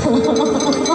ハハハハ!